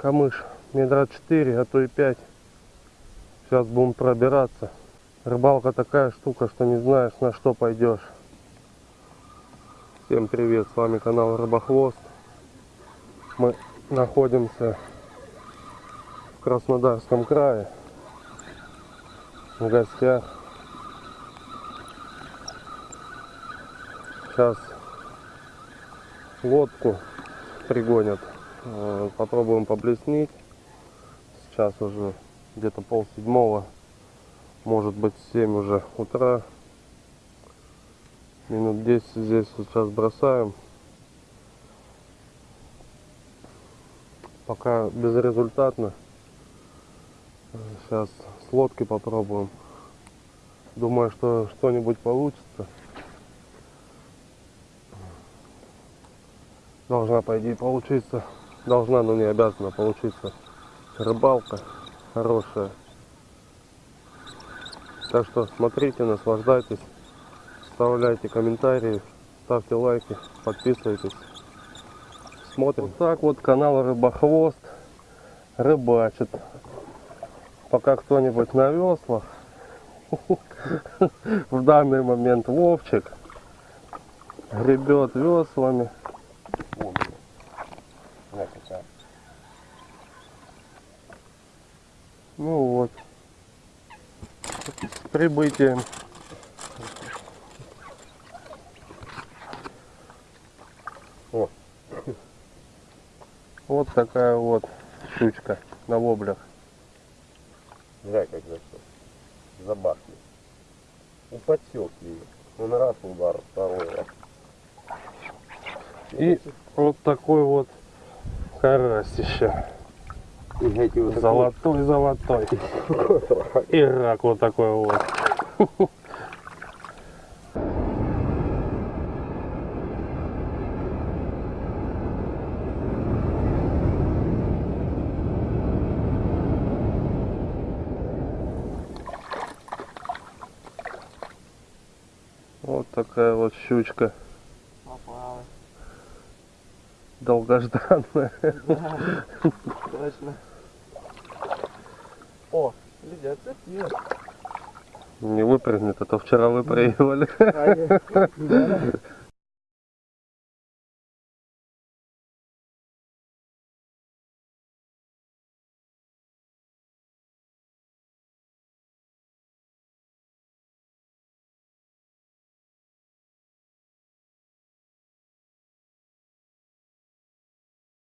камыш метра 4, а то и 5. Сейчас будем пробираться. Рыбалка такая штука, что не знаешь на что пойдешь. Всем привет, с вами канал Рыбохвост. Мы находимся в Краснодарском крае. В гостях. Сейчас лодку пригонят. Э, Попробуем поблеснить. Сейчас уже где-то пол седьмого. Может быть 7 уже утра. Минут 10 здесь сейчас бросаем. Пока безрезультатно. Сейчас с лодки попробуем. Думаю, что что-нибудь получится. Должна, по идее, получиться. Должна, но не обязана получиться рыбалка хорошая. Так что смотрите, наслаждайтесь, оставляйте комментарии, ставьте лайки, подписывайтесь. Смотрим. Вот так вот канал Рыбохвост рыбачит. Пока кто-нибудь на веслах. В данный момент Вовчик гребет веслами. Ну вот. С прибытием. О. Вот такая вот щучка на воблях. Глянь, как зашел. Забахли. У подсек ее. Он раз удар, второй раз. И вот такой вот карасище. И вот Золотой, золотой. И рак вот такой вот. Вот такая вот щучка Попалась. долгожданная. Точно. О, люди, отцепил. Не выпрыгнет, а то вчера выпрыгивали. А я- да.